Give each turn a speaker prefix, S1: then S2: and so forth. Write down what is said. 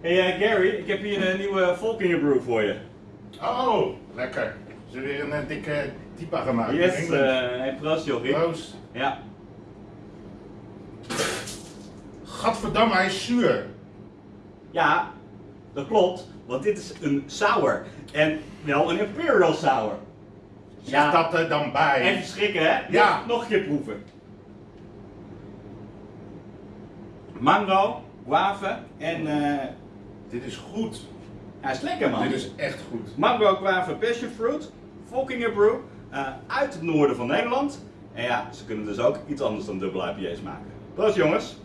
S1: Hey eh, Gary, ik heb hier een nieuwe Volkinger Brew voor je.
S2: Oh, lekker. Ze weer een dikke typa gemaakt.
S1: Yes, eh hey, proost jochie.
S2: Proost.
S1: Ja.
S2: Gadverdamme, hij is zuur.
S1: ja, dat klopt, want dit is een sour. En wel een Imperial Sour.
S2: Zeg dat er dan bij.
S1: Even schrikken hè?
S2: Ja.
S1: Nog, nog een keer proeven. Mango, guave en eh
S2: Dit is goed.
S1: hij is lekker man.
S2: Dit is echt goed.
S1: Mango, guave, passion fruit, Volkinger Brew, eh, uit het noorden van Nederland. En ja, ze kunnen dus ook iets anders dan dubbel IPA's maken. Proost jongens!